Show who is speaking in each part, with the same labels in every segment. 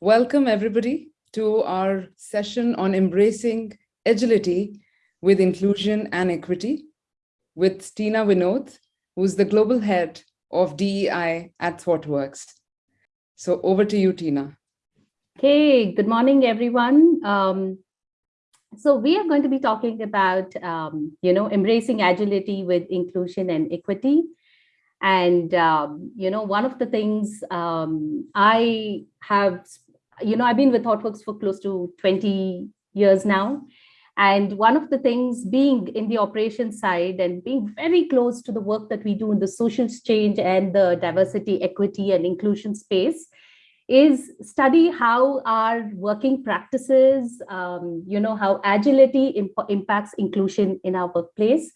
Speaker 1: Welcome everybody to our session on embracing agility with inclusion and equity with Tina Vinod, who's the global head of DEI at ThoughtWorks. So over to you, Tina.
Speaker 2: Okay, good morning, everyone. Um, so we are going to be talking about, um, you know, embracing agility with inclusion and equity. And, um, you know, one of the things um, I have, you know, I've been with ThoughtWorks for close to 20 years now. And one of the things being in the operations side and being very close to the work that we do in the social change and the diversity, equity and inclusion space is study how our working practices, um, you know, how agility imp impacts inclusion in our workplace.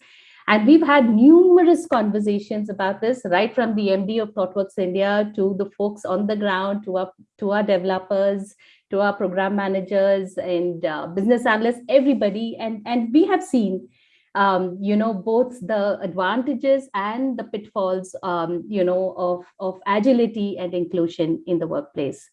Speaker 2: And we've had numerous conversations about this, right from the MD of ThoughtWorks India to the folks on the ground, to our, to our developers, to our program managers and uh, business analysts, everybody. And, and we have seen, um, you know, both the advantages and the pitfalls, um, you know, of, of agility and inclusion in the workplace.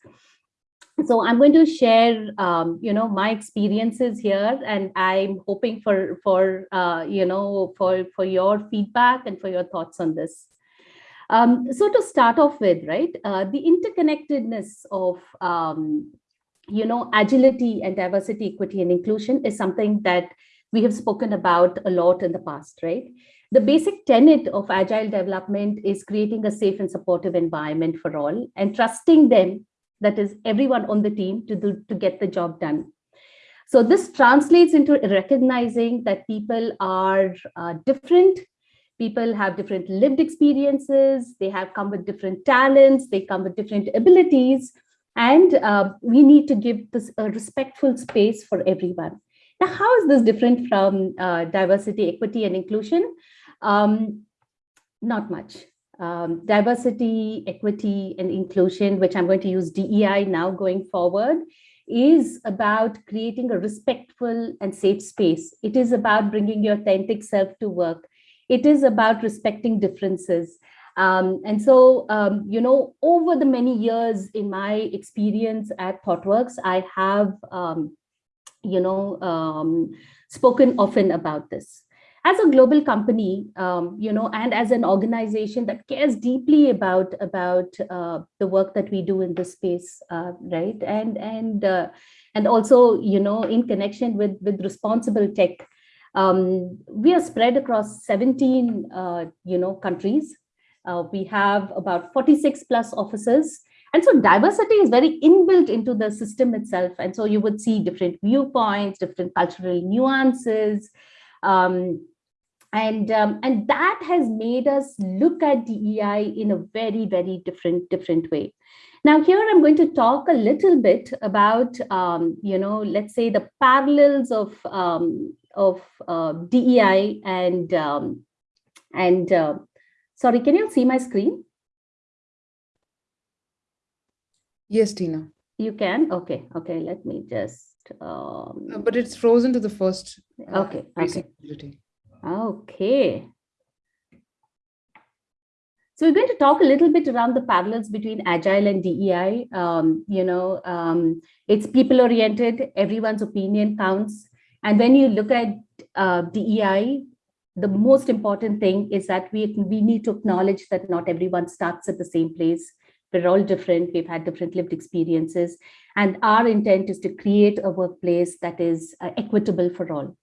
Speaker 2: So I'm going to share, um, you know, my experiences here, and I'm hoping for, for uh, you know, for, for your feedback and for your thoughts on this. Um, so to start off with, right, uh, the interconnectedness of um, you know, agility and diversity, equity, and inclusion is something that we have spoken about a lot in the past, right? The basic tenet of agile development is creating a safe and supportive environment for all and trusting them, that is everyone on the team to, do, to get the job done. So this translates into recognizing that people are uh, different, people have different lived experiences, they have come with different talents, they come with different abilities, and uh, we need to give this a respectful space for everyone. Now, how is this different from uh, diversity, equity, and inclusion? Um, not much. Um, diversity, equity, and inclusion, which I'm going to use DEI now going forward, is about creating a respectful and safe space. It is about bringing your authentic self to work. It is about respecting differences. Um, and so, um, you know, over the many years in my experience at ThoughtWorks, I have, um, you know, um, spoken often about this. As a global company, um, you know, and as an organization that cares deeply about about uh, the work that we do in this space, uh, right? And and uh, and also, you know, in connection with with responsible tech, um, we are spread across 17, uh, you know, countries uh, we have about 46 plus offices. And so diversity is very inbuilt into the system itself. And so you would see different viewpoints, different cultural nuances. Um, and, um, and that has made us look at DEI in a very, very different, different way. Now here I'm going to talk a little bit about, um, you know, let's say the parallels of, um, of uh, DEI and, um, and uh, Sorry, can you see my screen?
Speaker 1: Yes, Tina.
Speaker 2: You can? Okay, okay, let me just... Um...
Speaker 1: But it's frozen to the first.
Speaker 2: Uh, okay, okay. Okay. So we're going to talk a little bit around the parallels between Agile and DEI. Um, you know, um, it's people-oriented, everyone's opinion counts. And when you look at uh, DEI, the most important thing is that we, we need to acknowledge that not everyone starts at the same place. We're all different. We've had different lived experiences. And our intent is to create a workplace that is uh, equitable for all.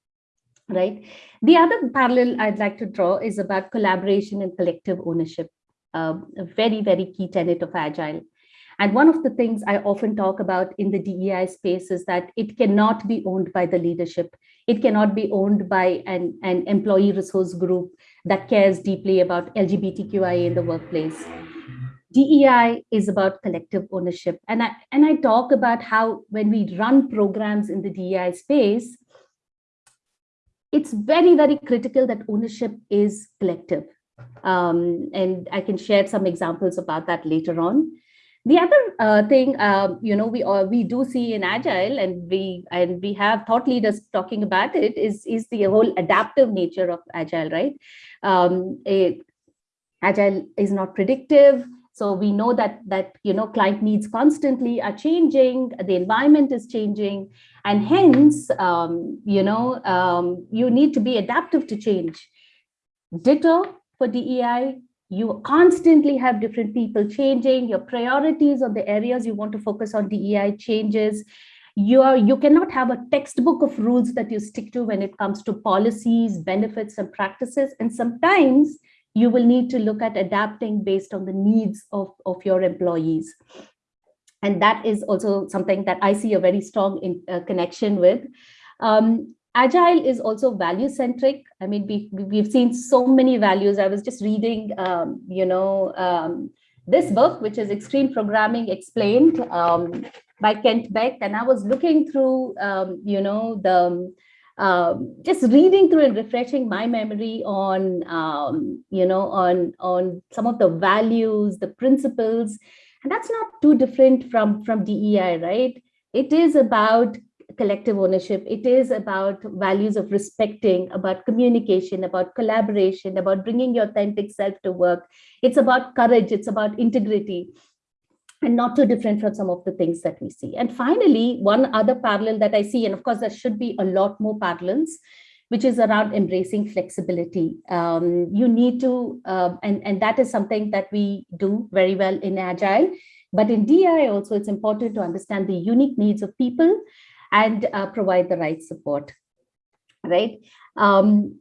Speaker 2: Right. The other parallel I'd like to draw is about collaboration and collective ownership, uh, a very, very key tenet of Agile. And one of the things I often talk about in the DEI space is that it cannot be owned by the leadership. It cannot be owned by an, an employee resource group that cares deeply about LGBTQIA in the workplace. DEI is about collective ownership. And I, and I talk about how when we run programs in the DEI space, it's very, very critical that ownership is collective. Um, and I can share some examples about that later on. The other uh, thing, uh, you know, we uh, we do see in Agile, and we and we have thought leaders talking about it, is is the whole adaptive nature of Agile, right? Um, it, Agile is not predictive. So we know that that you know client needs constantly are changing, the environment is changing, and hence um, you know um, you need to be adaptive to change. Ditto for DEI, you constantly have different people changing, your priorities on the areas you want to focus on DEI changes. You, are, you cannot have a textbook of rules that you stick to when it comes to policies, benefits, and practices. And sometimes you will need to look at adapting based on the needs of, of your employees. And that is also something that I see a very strong in, uh, connection with. Um, Agile is also value centric. I mean, we, we've seen so many values. I was just reading, um, you know, um, this book, which is Extreme Programming Explained um, by Kent Beck. And I was looking through, um, you know, the um, just reading through and refreshing my memory on, um, you know, on, on some of the values, the principles, and that's not too different from, from DEI, right? It is about collective ownership. It is about values of respecting, about communication, about collaboration, about bringing your authentic self to work. It's about courage. It's about integrity and not too different from some of the things that we see. And finally, one other parallel that I see, and of course, there should be a lot more parallels, which is around embracing flexibility. Um, you need to, uh, and, and that is something that we do very well in Agile. But in DI also, it's important to understand the unique needs of people and uh, provide the right support, right? Um,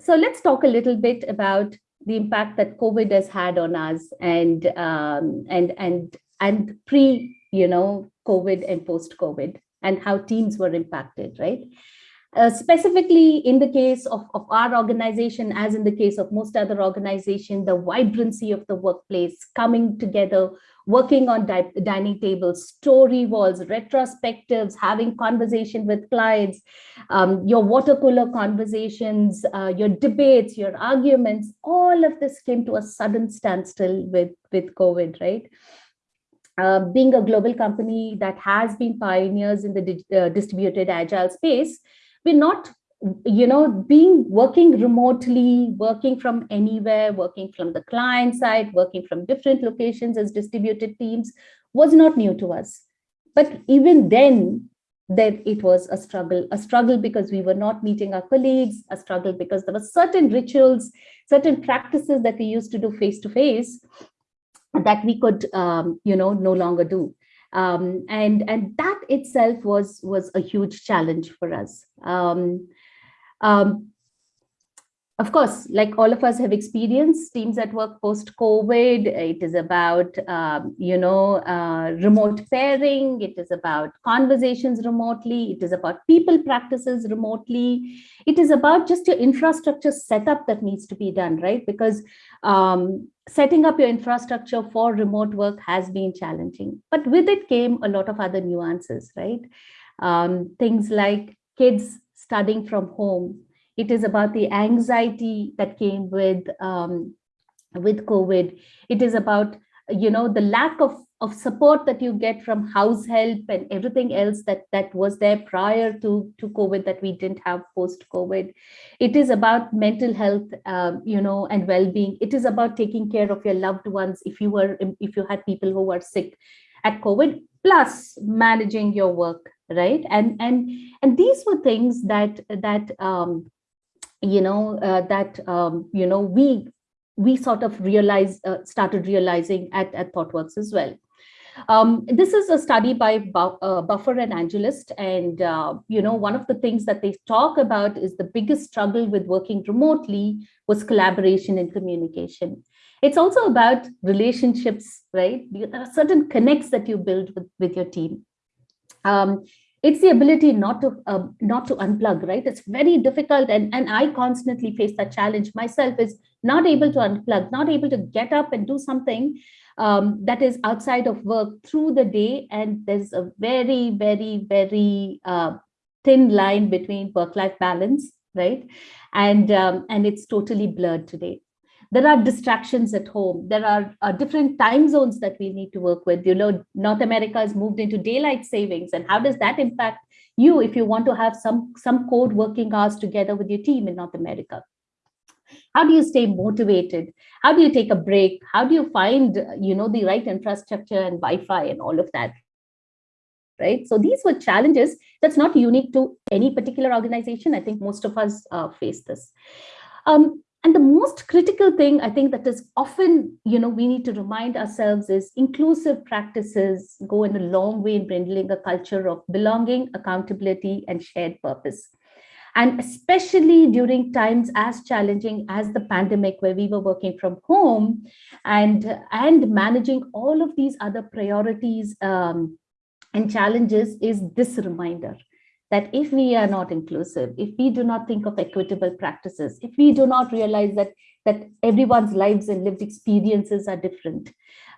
Speaker 2: so let's talk a little bit about the impact that COVID has had on us and um, and and and pre, you know, COVID and post COVID and how teams were impacted, right? Uh, specifically in the case of, of our organization, as in the case of most other organizations, the vibrancy of the workplace coming together, working on di dining tables, story walls, retrospectives, having conversation with clients, um, your water cooler conversations, uh, your debates, your arguments, all of this came to a sudden standstill with, with COVID, right? Uh, being a global company that has been pioneers in the uh, distributed agile space, we're not you know being working remotely working from anywhere working from the client side working from different locations as distributed teams was not new to us. But even then that it was a struggle a struggle because we were not meeting our colleagues a struggle because there were certain rituals certain practices that we used to do face to face that we could um, you know no longer do um, and and that itself was was a huge challenge for us. Um, um, of course, like all of us have experienced teams at work post-COVID, it is about, um, you know, uh, remote pairing, it is about conversations remotely, it is about people practices remotely, it is about just your infrastructure setup that needs to be done, right? Because um, setting up your infrastructure for remote work has been challenging, but with it came a lot of other nuances, right? Um, things like kids studying from home, it is about the anxiety that came with um, with COVID. It is about you know the lack of of support that you get from house help and everything else that that was there prior to to covid that we didn't have post covid it is about mental health um, you know and well-being. It is about taking care of your loved ones if you were if you had people who were sick at covid plus managing your work right? And and and these were things that that um you know, uh, that, um, you know, we we sort of realized, uh, started realizing at, at ThoughtWorks as well. Um, this is a study by Bu uh, Buffer and AngelList, and uh, you know one of the things that they talk about is the biggest struggle with working remotely was collaboration and communication. It's also about relationships, right? There are certain connects that you build with, with your team. Um, it's the ability not to uh, not to unplug right? It's very difficult and and i constantly face that challenge myself is not able to unplug not able to get up and do something um, that is outside of work through the day and there's a very very very uh, thin line between work life balance right? And um, and it's totally blurred today there are distractions at home. There are uh, different time zones that we need to work with. You know, North America has moved into daylight savings. And how does that impact you if you want to have some, some code working hours together with your team in North America? How do you stay motivated? How do you take a break? How do you find, you know, the right infrastructure and Wi-Fi and all of that? Right. So these were challenges that's not unique to any particular organization. I think most of us uh, face this. Um, and the most critical thing I think that is often, you know, we need to remind ourselves is inclusive practices go in a long way in building a culture of belonging, accountability, and shared purpose. And especially during times as challenging as the pandemic, where we were working from home and, and managing all of these other priorities um, and challenges is this reminder that if we are not inclusive, if we do not think of equitable practices, if we do not realize that, that everyone's lives and lived experiences are different,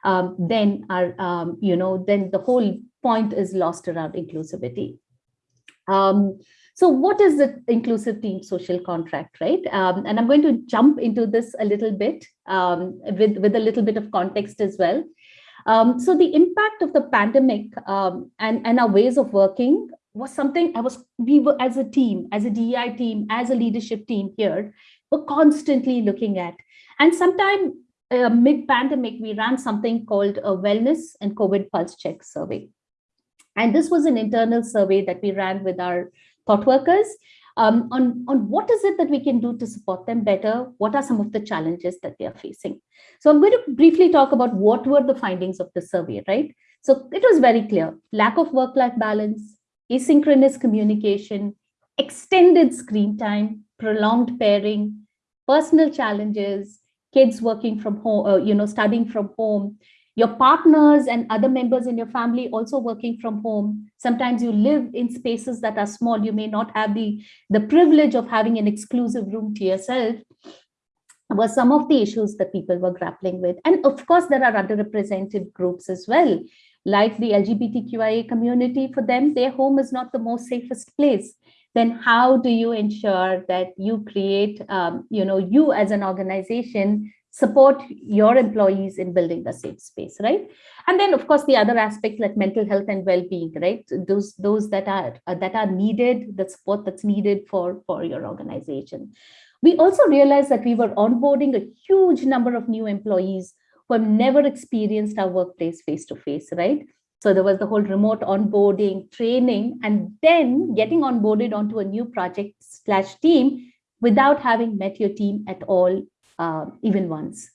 Speaker 2: um, then our, um, you know, then the whole point is lost around inclusivity. Um, so what is the inclusive team social contract, right? Um, and I'm going to jump into this a little bit um, with, with a little bit of context as well. Um, so the impact of the pandemic um, and, and our ways of working was something I was, we were as a team, as a DEI team, as a leadership team here, were constantly looking at. And sometime uh, mid-pandemic, we ran something called a wellness and COVID pulse check survey. And this was an internal survey that we ran with our thought workers um, on, on what is it that we can do to support them better? What are some of the challenges that they are facing? So I'm going to briefly talk about what were the findings of the survey, right? So it was very clear, lack of work-life balance, asynchronous communication, extended screen time, prolonged pairing, personal challenges, kids working from home, uh, you know, studying from home, your partners and other members in your family also working from home. Sometimes you live in spaces that are small. You may not have the, the privilege of having an exclusive room to yourself were some of the issues that people were grappling with. And of course, there are underrepresented groups as well like the LGBTQIA community, for them, their home is not the most safest place. Then how do you ensure that you create, um, you know, you as an organization support your employees in building the safe space, right? And then, of course, the other aspect like mental health and well-being, right? Those those that are uh, that are needed, the support that's needed for for your organization. We also realized that we were onboarding a huge number of new employees who have never experienced our workplace face to face, right? So there was the whole remote onboarding, training, and then getting onboarded onto a new project slash team without having met your team at all, uh, even once.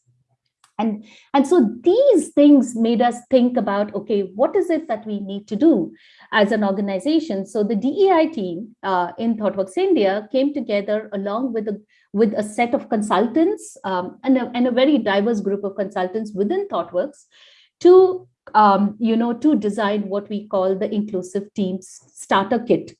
Speaker 2: And, and so these things made us think about, okay, what is it that we need to do as an organization? So the DEI team uh, in ThoughtWorks India came together along with a, with a set of consultants um, and, a, and a very diverse group of consultants within ThoughtWorks to, um, you know, to design what we call the inclusive teams starter kit.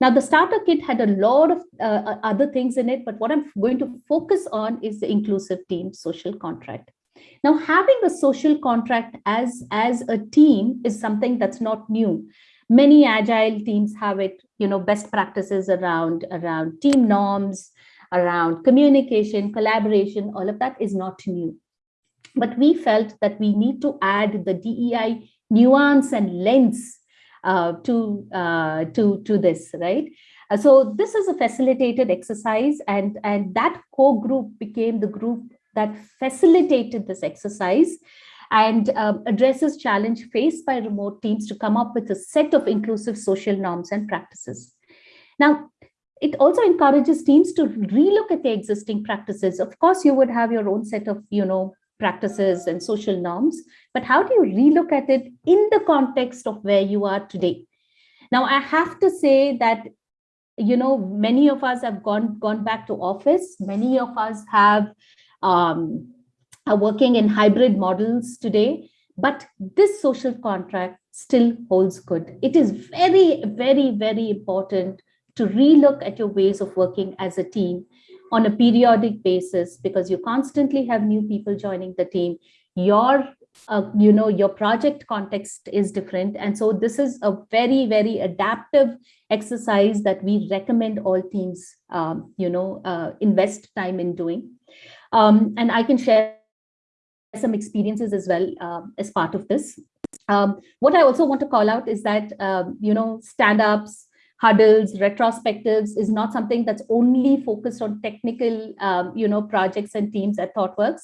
Speaker 2: Now, the starter kit had a lot of uh, other things in it, but what I'm going to focus on is the inclusive team social contract. Now, having a social contract as, as a team is something that's not new. Many agile teams have it, you know, best practices around, around team norms, around communication, collaboration, all of that is not new. But we felt that we need to add the DEI nuance and lens uh, to, uh, to, to this, right? Uh, so this is a facilitated exercise and, and that core group became the group that facilitated this exercise and um, addresses challenge faced by remote teams to come up with a set of inclusive social norms and practices. Now, it also encourages teams to relook at their existing practices. Of course, you would have your own set of, you know, practices and social norms, but how do you relook at it in the context of where you are today? Now, I have to say that, you know, many of us have gone, gone back to office. Many of us have um, are working in hybrid models today, but this social contract still holds good. It is very, very, very important to relook at your ways of working as a team on a periodic basis because you constantly have new people joining the team. Your uh, you know, your project context is different. And so this is a very, very adaptive exercise that we recommend all teams, um, you know, uh, invest time in doing. Um, and I can share some experiences as well uh, as part of this. Um, what I also want to call out is that, um, you know, stand-ups, huddles, retrospectives is not something that's only focused on technical, um, you know, projects and teams at ThoughtWorks.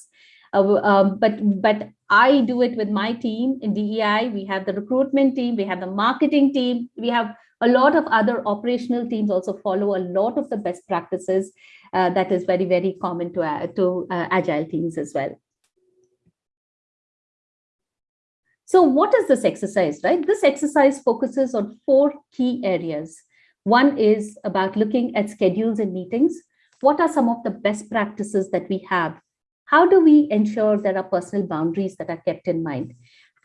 Speaker 2: Uh, um, but but I do it with my team in DEI. We have the recruitment team, we have the marketing team, we have a lot of other operational teams also follow a lot of the best practices uh, that is very, very common to, uh, to uh, agile teams as well. So what is this exercise, right? This exercise focuses on four key areas. One is about looking at schedules and meetings. What are some of the best practices that we have? How do we ensure there are personal boundaries that are kept in mind?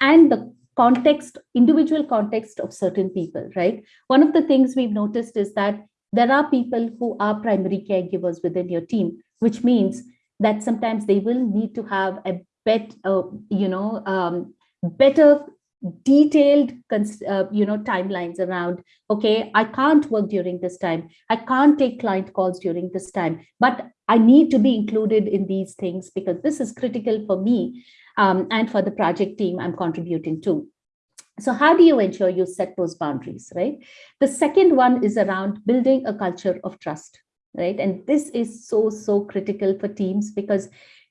Speaker 2: And the context, individual context of certain people, right? One of the things we've noticed is that there are people who are primary caregivers within your team, which means that sometimes they will need to have a bet, uh, you know, um, better detailed uh, you know timelines around okay i can't work during this time. I can't take client calls during this time but i need to be included in these things because this is critical for me um, and for the project team i'm contributing to. So how do you ensure you set those boundaries right? The second one is around building a culture of trust right? And this is so so critical for teams because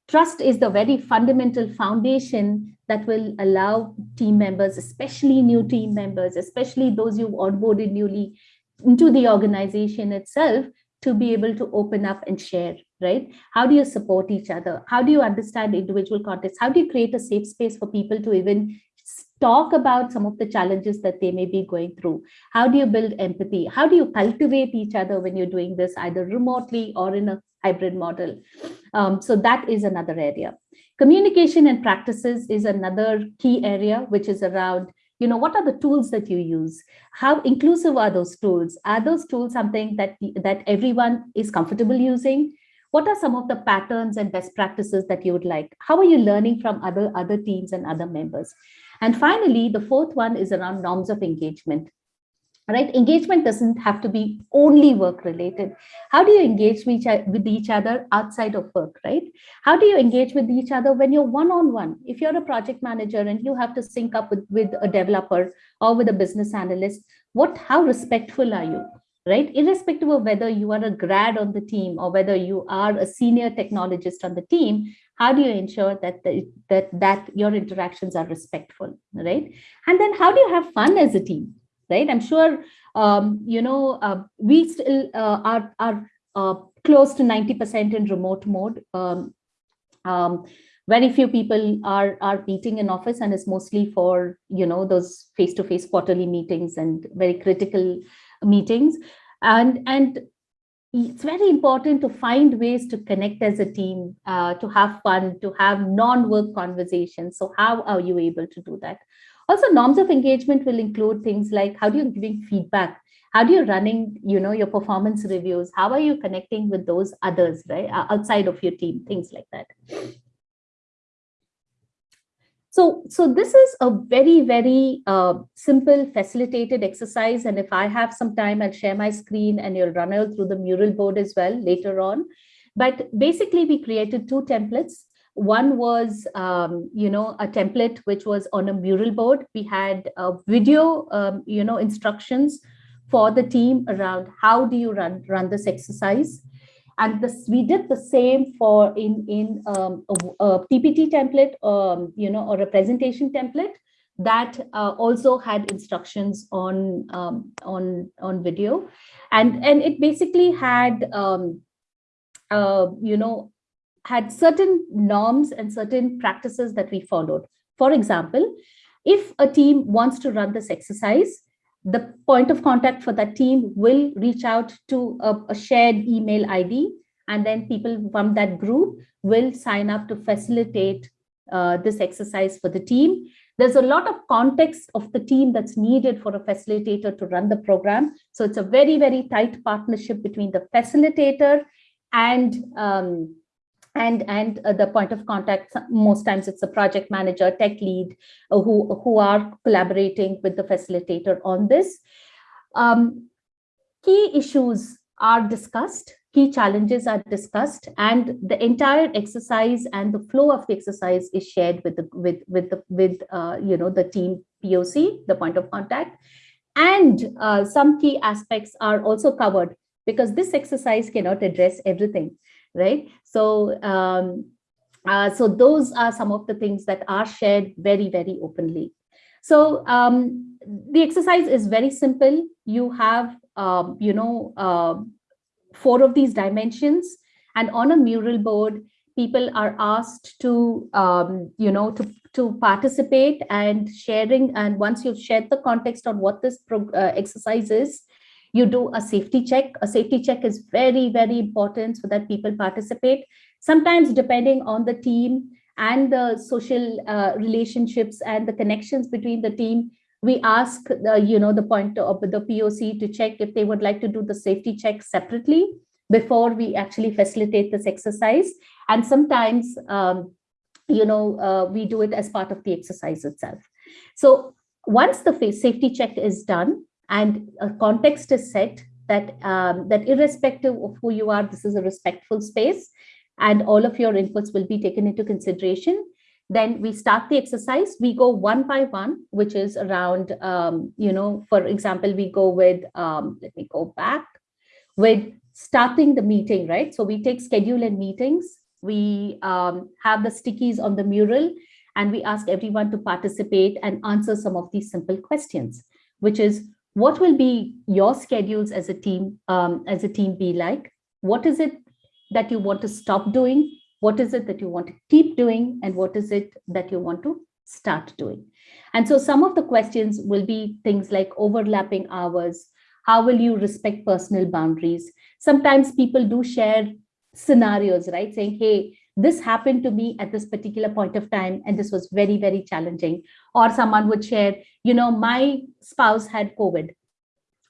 Speaker 2: Trust is the very fundamental foundation that will allow team members, especially new team members, especially those you've onboarded newly into the organization itself, to be able to open up and share, right? How do you support each other? How do you understand individual context? How do you create a safe space for people to even talk about some of the challenges that they may be going through? How do you build empathy? How do you cultivate each other when you're doing this either remotely or in a hybrid model? Um, so that is another area. Communication and practices is another key area, which is around you know what are the tools that you use how inclusive are those tools are those tools something that that everyone is comfortable using what are some of the patterns and best practices that you would like how are you learning from other other teams and other members and finally, the fourth one is around norms of engagement. Right, engagement doesn't have to be only work related. How do you engage with each other outside of work, right? How do you engage with each other when you're one-on-one? -on -one? If you're a project manager and you have to sync up with, with a developer or with a business analyst, what, how respectful are you? right? Irrespective of whether you are a grad on the team or whether you are a senior technologist on the team, how do you ensure that the, that that your interactions are respectful, right? And then how do you have fun as a team, right? I'm sure um, you know uh, we still uh, are are uh, close to 90% in remote mode. Um, um, very few people are are meeting in office and it's mostly for you know those face-to-face -face quarterly meetings and very critical meetings and and it's very important to find ways to connect as a team uh, to have fun to have non-work conversations. So how are you able to do that? Also norms of engagement will include things like how do you giving feedback? How do you running you know your performance reviews? How are you connecting with those others right outside of your team? Things like that so, so this is a very, very uh, simple facilitated exercise. And if I have some time, I'll share my screen and you'll run it through the mural board as well later on. But basically, we created two templates. One was, um, you know, a template which was on a mural board. We had a video, um, you know, instructions for the team around how do you run, run this exercise and this we did the same for in in um, a, a, ppt template um, you know or a presentation template that uh, also had instructions on um, on on video. And and it basically had um, uh, you know had certain norms and certain practices that we followed. For example if a team wants to run this exercise the point of contact for that team will reach out to a, a shared email ID and then people from that group will sign up to facilitate uh, this exercise for the team. There's a lot of context of the team that's needed for a facilitator to run the program. So it's a very, very tight partnership between the facilitator and um, and and uh, the point of contact most times it's a project manager tech lead uh, who who are collaborating with the facilitator on this. Um, key issues are discussed key challenges are discussed and the entire exercise and the flow of the exercise is shared with the with with the with uh, you know the team poc the point of contact. And uh, some key aspects are also covered because this exercise cannot address everything, right? So, um, uh, so those are some of the things that are shared very, very openly. So um, the exercise is very simple. You have, um, you know, uh, four of these dimensions and on a mural board, people are asked to, um, you know, to, to participate and sharing. And once you've shared the context on what this uh, exercise is, you do a safety check. A safety check is very, very important so that people participate. Sometimes depending on the team and the social uh, relationships and the connections between the team, we ask the, you know, the point of the POC to check if they would like to do the safety check separately before we actually facilitate this exercise. And sometimes, um, you know, uh, we do it as part of the exercise itself. So once the safety check is done and a context is set that, um, that irrespective of who you are, this is a respectful space and all of your inputs will be taken into consideration. Then we start the exercise. We go one by one, which is around, um, you know, for example, we go with, um, let me go back, with starting the meeting, right? So we take schedule and meetings. We um, have the stickies on the mural and we ask everyone to participate and answer some of these simple questions, which is what will be your schedules as a team, um, as a team be like? What is it that you want to stop doing? What is it that you want to keep doing? And what is it that you want to start doing? And so some of the questions will be things like overlapping hours, how will you respect personal boundaries? Sometimes people do share scenarios, right? Saying, hey, this happened to me at this particular point of time, and this was very, very challenging. Or someone would share, you know, my spouse had COVID,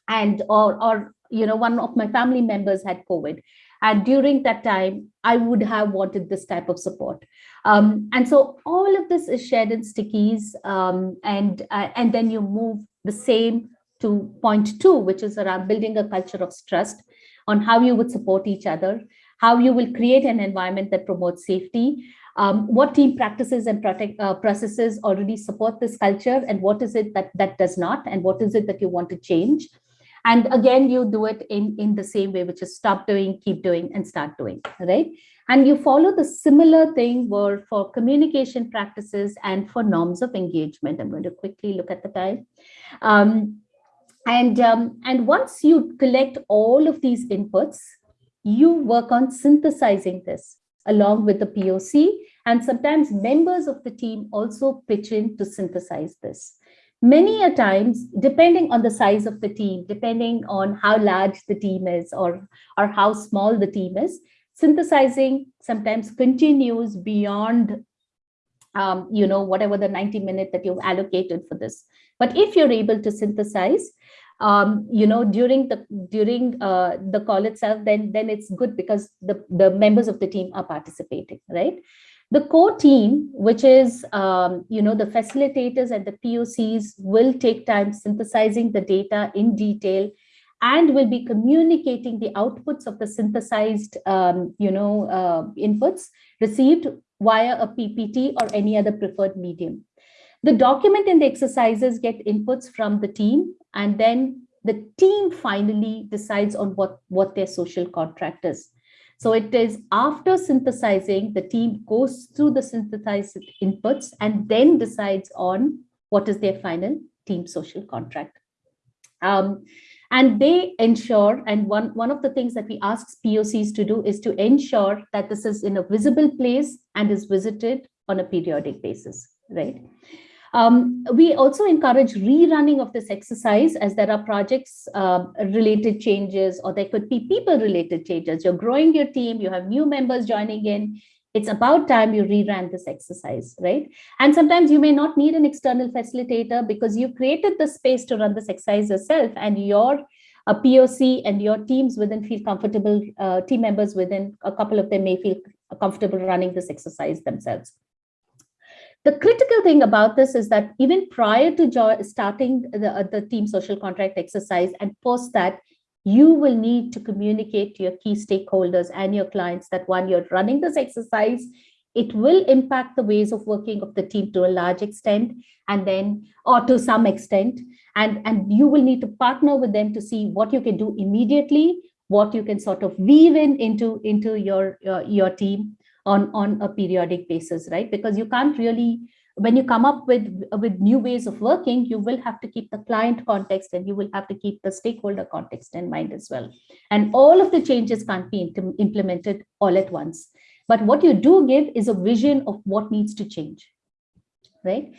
Speaker 2: and or or you know, one of my family members had COVID. And during that time, I would have wanted this type of support. Um, and so all of this is shared in stickies, um, and uh, and then you move the same to point two, which is around building a culture of trust on how you would support each other, how you will create an environment that promotes safety, um, what team practices and protect, uh, processes already support this culture, and what is it that, that does not, and what is it that you want to change. And again, you do it in, in the same way, which is stop doing, keep doing, and start doing, right? And you follow the similar thing where for communication practices and for norms of engagement. I'm going to quickly look at the time. Um, and, um, and once you collect all of these inputs, you work on synthesizing this along with the POC. And sometimes members of the team also pitch in to synthesize this. Many a times, depending on the size of the team, depending on how large the team is or, or how small the team is, synthesizing sometimes continues beyond um, you know, whatever the 90 minute that you've allocated for this. But if you're able to synthesize, um, you know, during the during uh, the call itself, then then it's good because the the members of the team are participating, right? The core team, which is um, you know the facilitators and the POCs, will take time synthesizing the data in detail, and will be communicating the outputs of the synthesized um, you know uh, inputs received via a PPT or any other preferred medium. The document and the exercises get inputs from the team and then the team finally decides on what, what their social contract is. So it is after synthesizing, the team goes through the synthesized inputs and then decides on what is their final team social contract. Um, and they ensure, and one, one of the things that we ask POCs to do is to ensure that this is in a visible place and is visited on a periodic basis, right? Um, we also encourage rerunning of this exercise as there are projects uh, related changes or there could be people related changes. You're growing your team, you have new members joining in. It's about time you rerun this exercise, right? And sometimes you may not need an external facilitator because you created the space to run this exercise yourself and your a POC and your teams within feel comfortable, uh, team members within, a couple of them may feel comfortable running this exercise themselves. The critical thing about this is that even prior to starting the, uh, the team social contract exercise and post that, you will need to communicate to your key stakeholders and your clients that one, you're running this exercise it will impact the ways of working of the team to a large extent and then or to some extent. And and you will need to partner with them to see what you can do immediately what you can sort of weave in into into your your, your team on on a periodic basis right? Because you can't really when you come up with with new ways of working you will have to keep the client context and you will have to keep the stakeholder context in mind as well. And all of the changes can't be implemented all at once. But what you do give is a vision of what needs to change right?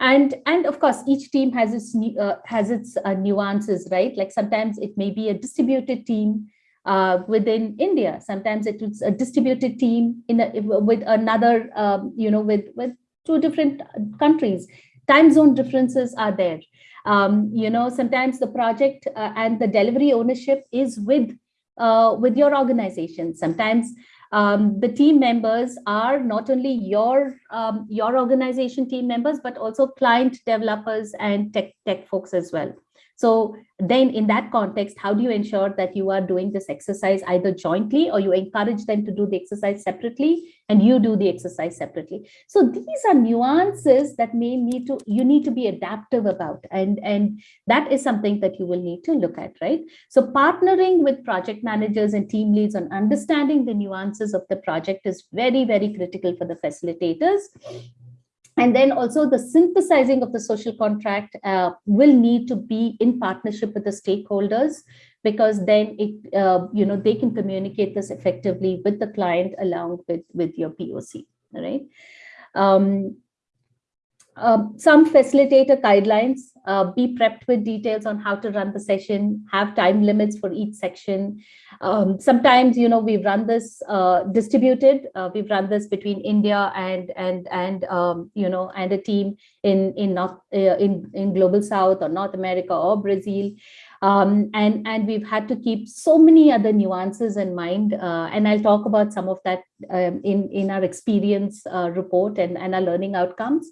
Speaker 2: And and of course each team has its uh, has its uh, nuances right? Like sometimes it may be a distributed team uh, within India. Sometimes it's a distributed team in a, with another, um, you know, with with two different countries. Time zone differences are there. Um, you know, sometimes the project uh, and the delivery ownership is with uh, with your organization. Sometimes um, the team members are not only your um, your organization team members, but also client developers and tech tech folks as well. So then in that context, how do you ensure that you are doing this exercise either jointly or you encourage them to do the exercise separately and you do the exercise separately. So these are nuances that may need to, you need to be adaptive about and, and that is something that you will need to look at, right? So partnering with project managers and team leads on understanding the nuances of the project is very, very critical for the facilitators and then also the synthesizing of the social contract uh, will need to be in partnership with the stakeholders because then it uh, you know they can communicate this effectively with the client along with with your poc right? Um, um, some facilitator guidelines, uh, be prepped with details on how to run the session, have time limits for each section. Um, sometimes, you know, we've run this uh, distributed, uh, we've run this between India and, and, and um, you know, and a team in, in, North, uh, in, in Global South or North America or Brazil. Um, and, and we've had to keep so many other nuances in mind. Uh, and I'll talk about some of that um, in, in our experience uh, report and, and our learning outcomes.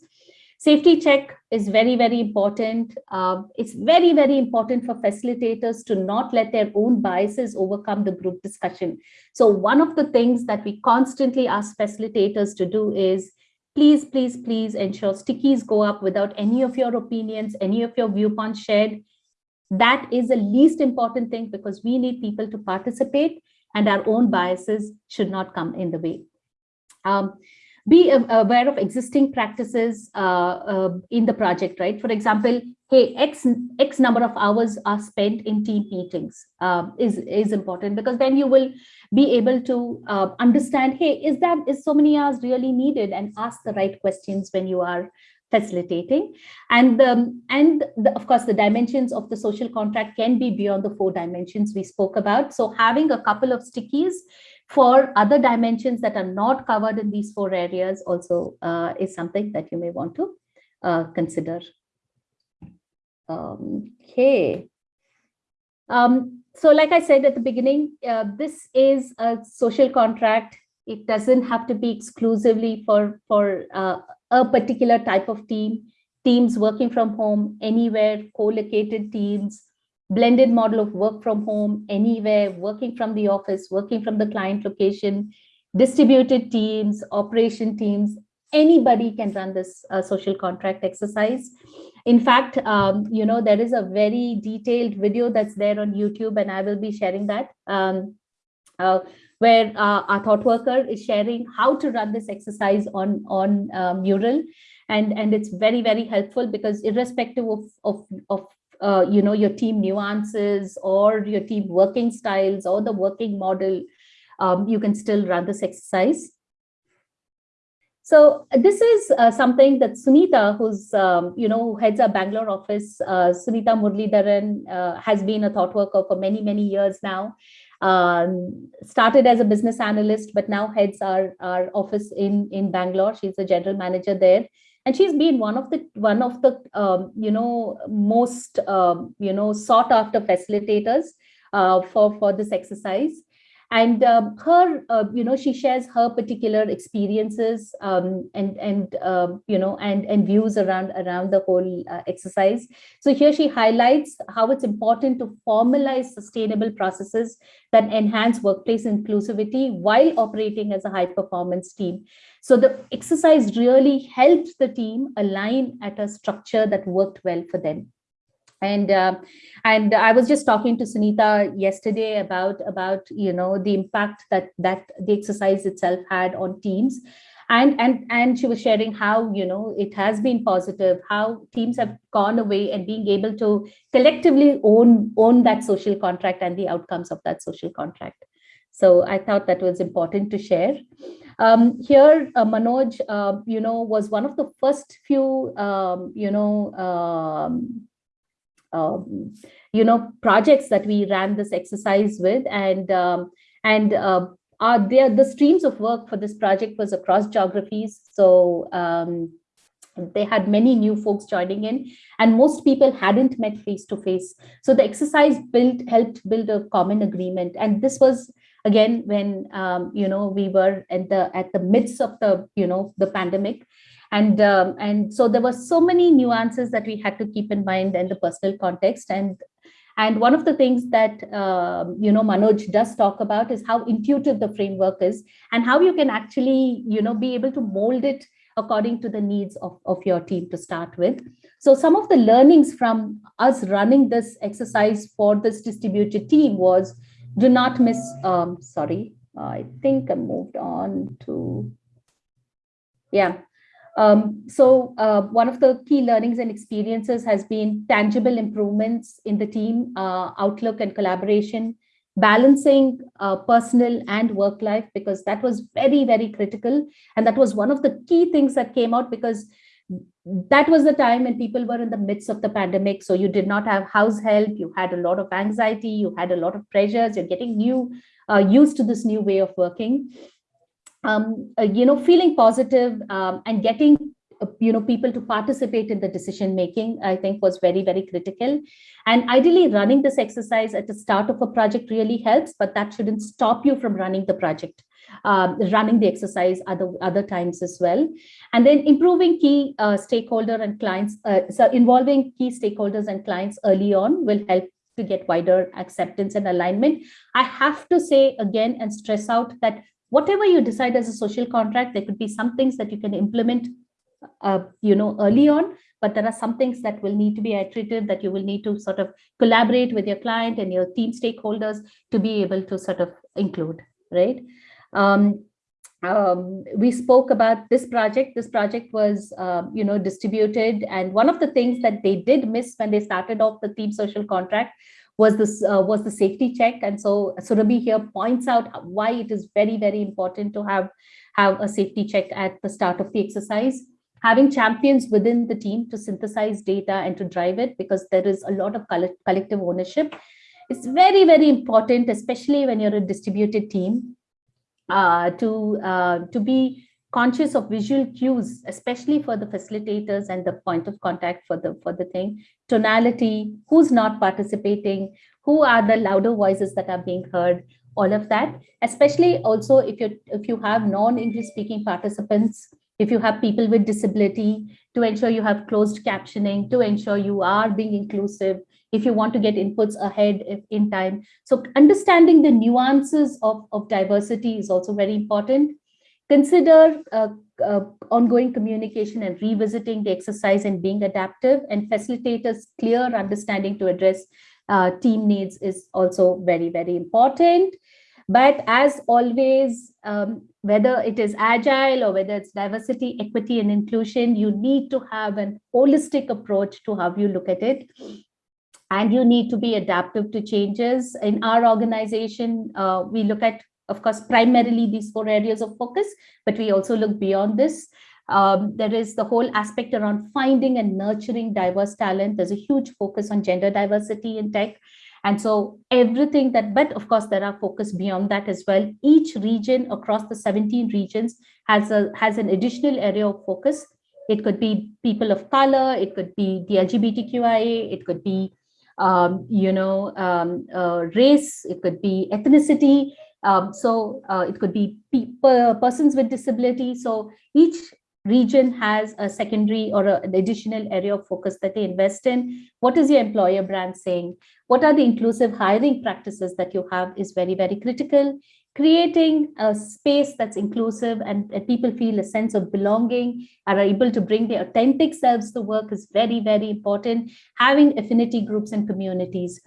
Speaker 2: Safety check is very, very important. Uh, it's very, very important for facilitators to not let their own biases overcome the group discussion. So one of the things that we constantly ask facilitators to do is please, please, please ensure stickies go up without any of your opinions, any of your viewpoints shared. That is the least important thing because we need people to participate and our own biases should not come in the way. Um, be aware of existing practices uh, uh, in the project, right? For example, hey, X, X number of hours are spent in team meetings uh, is, is important because then you will be able to uh, understand, hey, is that, is so many hours really needed? And ask the right questions when you are facilitating. And um, and the, of course the dimensions of the social contract can be beyond the four dimensions we spoke about. So having a couple of stickies for other dimensions that are not covered in these four areas also uh, is something that you may want to uh, consider. Um, okay. Um, so like I said at the beginning, uh, this is a social contract. It doesn't have to be exclusively for, for uh, a particular type of team, teams working from home, anywhere, co-located teams, blended model of work from home, anywhere, working from the office, working from the client location, distributed teams, operation teams, anybody can run this uh, social contract exercise. In fact, um, you know, there is a very detailed video that's there on YouTube and I will be sharing that um, uh, where uh, our thought worker is sharing how to run this exercise on, on uh, Mural. And, and it's very, very helpful because irrespective of, of, of uh, you know, your team nuances or your team working styles or the working model, um, you can still run this exercise. So this is uh, something that Sunita, who's, um, you know, who heads our Bangalore office, uh, Sunita Murlidharan uh, has been a thought worker for many, many years now. Um, started as a business analyst, but now heads our, our office in, in Bangalore. She's the general manager there and she's been one of the one of the um, you know most um, you know sought after facilitators uh, for for this exercise and um, her uh, you know she shares her particular experiences um, and and uh, you know and and views around around the whole uh, exercise. So here she highlights how it's important to formalize sustainable processes that enhance workplace inclusivity while operating as a high performance team. So the exercise really helped the team align at a structure that worked well for them and uh, and i was just talking to sunita yesterday about about you know the impact that that the exercise itself had on teams. And and and she was sharing how you know it has been positive how teams have gone away and being able to collectively own own that social contract and the outcomes of that social contract. So i thought that was important to share. Um, here uh, manoj uh, you know was one of the first few um, you know um, um, you know, projects that we ran this exercise with. And, um, and uh, are there, the streams of work for this project was across geographies. So um, they had many new folks joining in and most people hadn't met face to face. So the exercise built helped build a common agreement. And this was again when um, you know we were at the at the midst of the you know the pandemic and um, and so there were so many nuances that we had to keep in mind in the personal context. And and one of the things that um, you know manoj does talk about is how intuitive the framework is and how you can actually you know be able to mold it according to the needs of, of your team to start with. So some of the learnings from us running this exercise for this distributed team was do not miss um sorry i think i moved on to yeah um, so uh, one of the key learnings and experiences has been tangible improvements in the team uh, outlook and collaboration, balancing uh, personal and work life, because that was very, very critical. And that was one of the key things that came out because that was the time when people were in the midst of the pandemic. So you did not have house help, you had a lot of anxiety, you had a lot of pressures, you're getting new, uh, used to this new way of working um, uh, you know, feeling positive, um, and getting, uh, you know, people to participate in the decision making, I think was very, very critical. And ideally running this exercise at the start of a project really helps, but that shouldn't stop you from running the project. Um, running the exercise other other times as well and then improving key uh, stakeholder and clients uh, so involving key stakeholders and clients early on will help to get wider acceptance and alignment i have to say again and stress out that whatever you decide as a social contract, there could be some things that you can implement, uh, you know, early on, but there are some things that will need to be iterative that you will need to sort of collaborate with your client and your team stakeholders to be able to sort of include, right? Um, um, we spoke about this project. This project was, uh, you know, distributed. And one of the things that they did miss when they started off the team social contract was this uh, was the safety check. And so Surabhi here points out why it is very very important to have have a safety check at the start of the exercise. Having champions within the team to synthesize data and to drive it because there is a lot of collective ownership it's very very important especially when you're a distributed team uh, to uh, to be conscious of visual cues, especially for the facilitators and the point of contact for the for the thing, tonality, who's not participating, who are the louder voices that are being heard, all of that, especially also if you if you have non-English speaking participants, if you have people with disability, to ensure you have closed captioning, to ensure you are being inclusive, if you want to get inputs ahead in time. So understanding the nuances of, of diversity is also very important Consider uh, uh, ongoing communication and revisiting the exercise and being adaptive and facilitators clear understanding to address uh, team needs is also very, very important. But as always, um, whether it is agile or whether it's diversity, equity, and inclusion, you need to have an holistic approach to how you look at it. And you need to be adaptive to changes. In our organization, uh, we look at of course, primarily these four areas of focus, but we also look beyond this. Um, there is the whole aspect around finding and nurturing diverse talent. There's a huge focus on gender diversity in tech. And so everything that, but of course, there are focus beyond that as well. Each region across the 17 regions has a has an additional area of focus. It could be people of color, it could be the LGBTQIA, it could be, um, you know, um, uh, race, it could be ethnicity, Um, so uh, it could be persons with disability. So each region has a secondary or a, an additional area of focus that they invest in. What is your employer brand saying? What are the inclusive hiring practices that you have is very, very critical. Creating a space that's inclusive and, and people feel a sense of belonging and are able to bring their authentic selves to work is very, very important. Having affinity groups and communities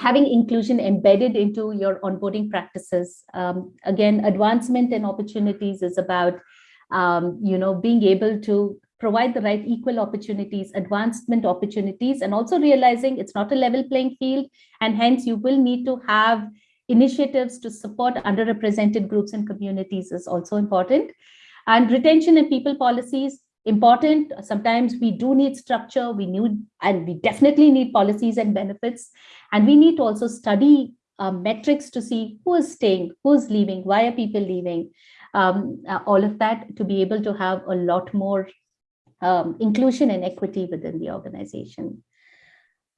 Speaker 2: having inclusion embedded into your onboarding practices. Um, again, advancement and opportunities is about, um, you know, being able to provide the right equal opportunities, advancement opportunities, and also realizing it's not a level playing field, and hence you will need to have initiatives to support underrepresented groups and communities is also important. And retention and people policies, important. Sometimes we do need structure, we need, and we definitely need policies and benefits. And we need to also study uh, metrics to see who is staying, who's leaving, why are people leaving, um, uh, all of that to be able to have a lot more um, inclusion and equity within the organization.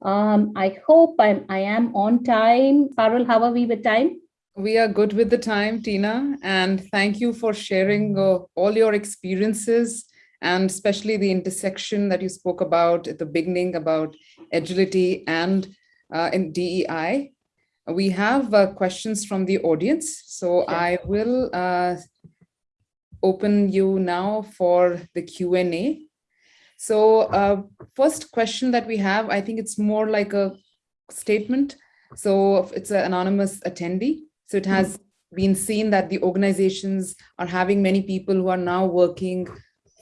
Speaker 2: Um, I hope I'm, I am on time. Parul, how are we with time?
Speaker 1: We are good with the time, Tina, and thank you for sharing uh, all your experiences and especially the intersection that you spoke about at the beginning about agility and uh, in DEI. We have uh, questions from the audience, so I will uh, open you now for the Q&A. So uh, first question that we have, I think it's more like a statement. So it's an anonymous attendee. So it has been seen that the organizations are having many people who are now working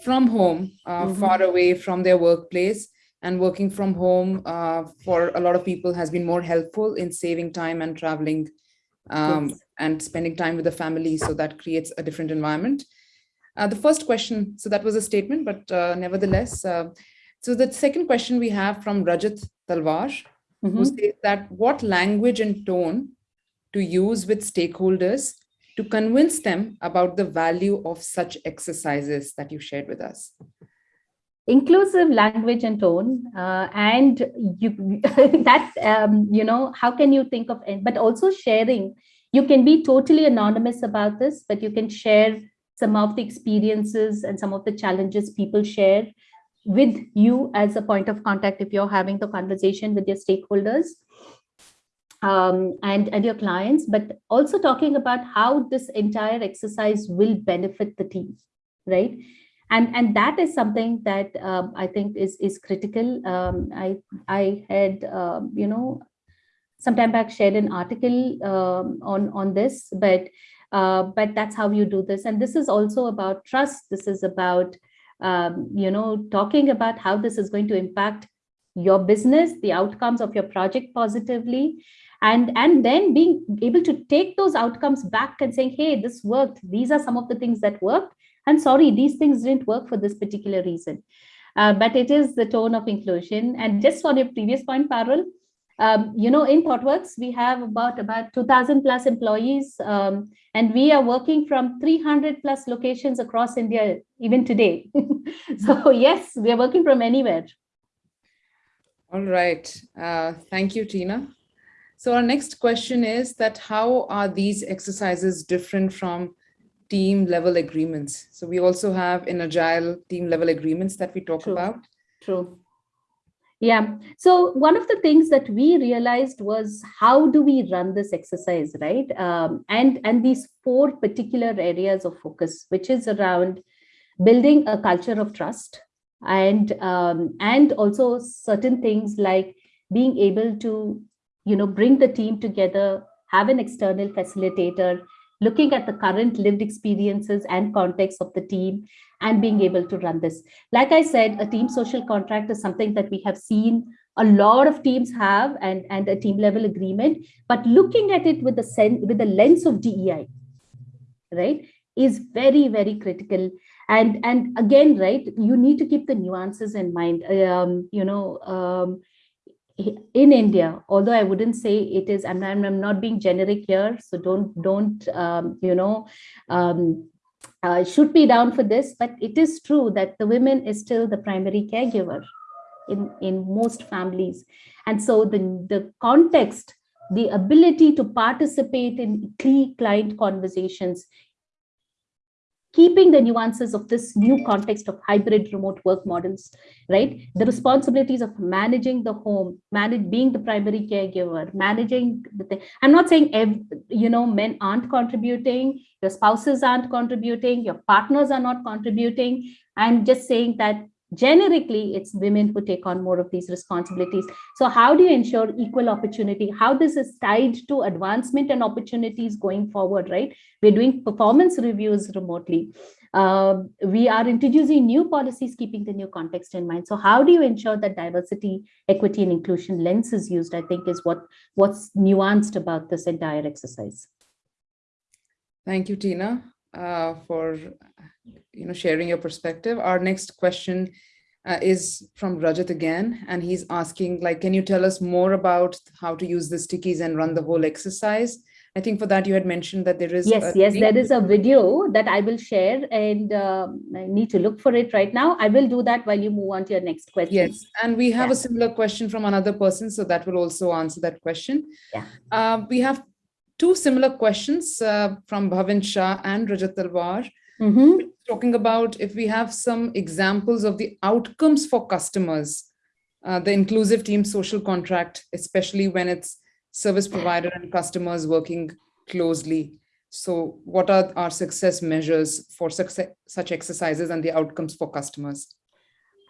Speaker 1: from home, uh, mm -hmm. far away from their workplace and working from home uh, for a lot of people has been more helpful in saving time and traveling um, yes. and spending time with the family. So that creates a different environment. Uh, the first question, so that was a statement, but uh, nevertheless, uh, so the second question we have from Rajat Talwar, mm -hmm. who mm-hmm. says that what language and tone to use with stakeholders to convince them about the value of such exercises that you shared with us?
Speaker 2: Inclusive language and tone, uh, and you that um, you know how can you think of it? But also sharing. You can be totally anonymous about this, but you can share some of the experiences and some of the challenges people share with you as a point of contact if you're having the conversation with your stakeholders um, and, and your clients, but also talking about how this entire exercise will benefit the team, right? And, and that is something that um, I think is, is critical. Um, I, I had, uh, you know, some time back shared an article um, on, on this, but, uh, but that's how you do this. And this is also about trust. This is about, you know, talking about how this is going to impact your business, the outcomes of your project positively, and and then being able to take those outcomes back and saying hey this worked. These are some of the things that worked. And sorry these things didn't work for this particular reason. Uh, but it is the tone of inclusion. And just on your previous point Parul um, you know in ThoughtWorks we have about about 2000 plus employees um, and we are working from 300 plus locations across India even today. So yes we are working from anywhere.
Speaker 1: All right. Uh, thank you Tina so our next question is that how are these exercises different from team level agreements? So we also have in agile team level agreements that we talk
Speaker 2: True.
Speaker 1: about.
Speaker 2: True. Yeah. So one of the things that we realized was how do we run this exercise, right? Um, and and these four particular areas of focus, which is around building a culture of trust, and um, and also certain things like being able to you know, bring the team together, have an external facilitator, looking at the current lived experiences and context of the team and being able to run this. Like I said, a team social contract is something that we have seen a lot of teams have and, and a team level agreement, but looking at it with the sense, with the lens of DEI, right, is very, very critical. And, and again, right, you need to keep the nuances in mind. Um, you know, um, in India, although I wouldn't say it is, I'm, I'm not being generic here, so don't, don't um, you know, um, uh, shoot me down for this, but it is true that the women is still the primary caregiver in, in most families. And so the, the context the ability to participate in key client conversations keeping the nuances of this new context of hybrid remote work models, right? The responsibilities of managing the home, manage being the primary caregiver, managing the thing. I'm not saying, every, you know, men aren't contributing, your spouses aren't contributing, your partners are not contributing. I'm just saying that generically it's women who take on more of these responsibilities. So how do you ensure equal opportunity? How this is tied to advancement and opportunities going forward right? We're doing performance reviews remotely. Uh, we are introducing new policies keeping the new context in mind. So how do you ensure that diversity equity and inclusion lens is used i think is what what's nuanced about this entire exercise.
Speaker 1: Thank you tina uh, for you know, sharing your perspective. Our next question uh, is from Rajat again, and he's asking, like, can you tell us more about how to use the stickies and run the whole exercise? I think for that you had mentioned that there is
Speaker 2: yes, yes, there is a video that I will share, and uh, I need to look for it right now. I will do that while you move on to your next question.
Speaker 1: Yes, and we have yeah. a similar question from another person, so that will also answer that question.
Speaker 2: Yeah,
Speaker 1: uh, we have two similar questions uh, from Bhavin Shah and Rajat Talwar.
Speaker 2: Mm -hmm.
Speaker 1: Talking about if we have some examples of the outcomes for customers, uh, the inclusive team social contract, especially when it's service provider and customers working closely. So what are our success measures for success, such exercises and the outcomes for customers?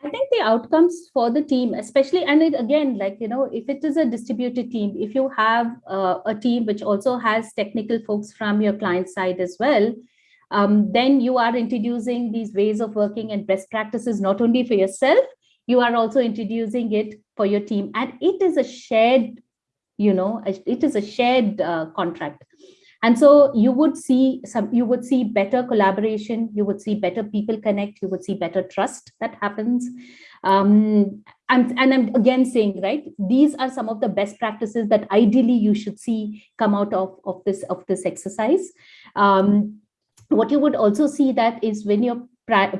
Speaker 2: I think the outcomes for the team, especially, and it again, like, you know, if it is a distributed team, if you have uh, a team which also has technical folks from your client side as well, um, then you are introducing these ways of working and best practices, not only for yourself, you are also introducing it for your team. And it is a shared, you know, it is a shared uh, contract. And so you would see some, you would see better collaboration, you would see better people connect, you would see better trust that happens. Um, and, and I'm again saying, right, these are some of the best practices that ideally you should see come out of, of this of this exercise. Um, what you would also see that is when you're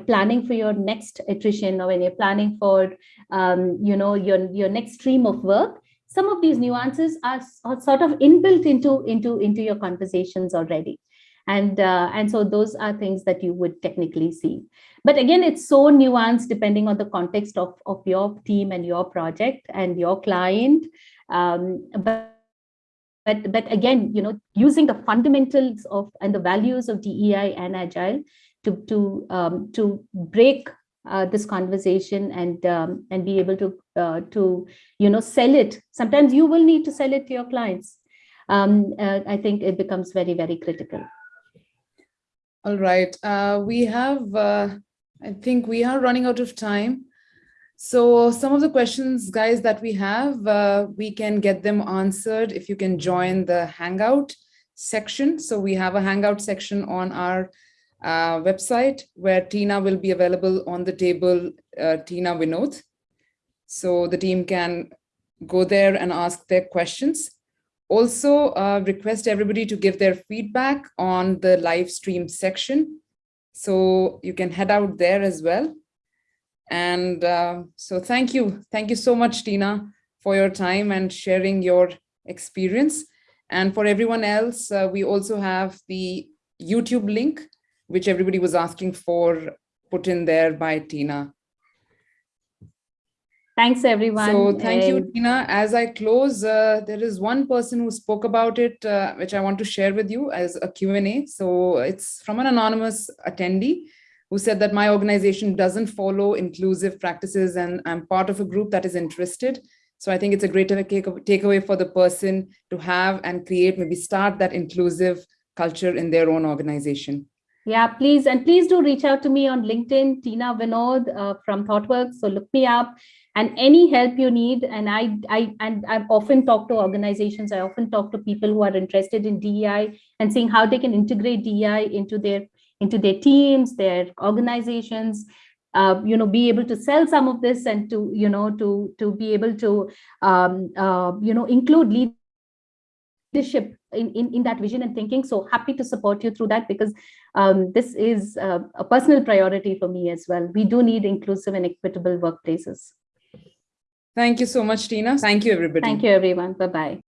Speaker 2: planning for your next attrition or when you're planning for um, you know your your next stream of work some of these nuances are, are sort of inbuilt into into into your conversations already. And uh, and so those are things that you would technically see. But again it's so nuanced depending on the context of of your team and your project and your client um, but but but again you know using the fundamentals of and the values of dei and agile to to um, to break uh, this conversation and um, and be able to uh, to you know sell it. Sometimes you will need to sell it to your clients. Um, uh, i think it becomes very very critical.
Speaker 1: All right. Uh, we have uh, i think we are running out of time so some of the questions, guys, that we have, uh, we can get them answered if you can join the Hangout section. So we have a Hangout section on our uh, website where Tina will be available on the table, uh, Tina Vinod. So the team can go there and ask their questions. Also uh, request everybody to give their feedback on the live stream section. So you can head out there as well. And uh, so thank you. Thank you so much, Tina, for your time and sharing your experience. And for everyone else, uh, we also have the YouTube link, which everybody was asking for, put in there by Tina.
Speaker 2: Thanks, everyone.
Speaker 1: So thank you, Tina. As I close, uh, there is one person who spoke about it, uh, which I want to share with you as a Q&A. So it's from an anonymous attendee who said that my organization doesn't follow inclusive practices and I'm part of a group that is interested. So I think it's a great takeaway for the person to have and create, maybe start that inclusive culture in their own organization.
Speaker 2: Yeah, please. And please do reach out to me on LinkedIn, Tina Vinod uh, from ThoughtWorks. So look me up and any help you need. And I, I, and I've often talked to organizations. I often talk to people who are interested in DEI and seeing how they can integrate DEI into their into their teams, their organizations, uh, you know, be able to sell some of this and to, you know, to, to be able to, um, uh, you know, include leadership in, in, in that vision and thinking. So happy to support you through that because um, this is uh, a personal priority for me as well. We do need inclusive and equitable workplaces.
Speaker 1: Thank you so much, Tina. Thank you, everybody.
Speaker 2: Thank you, everyone. Bye-bye.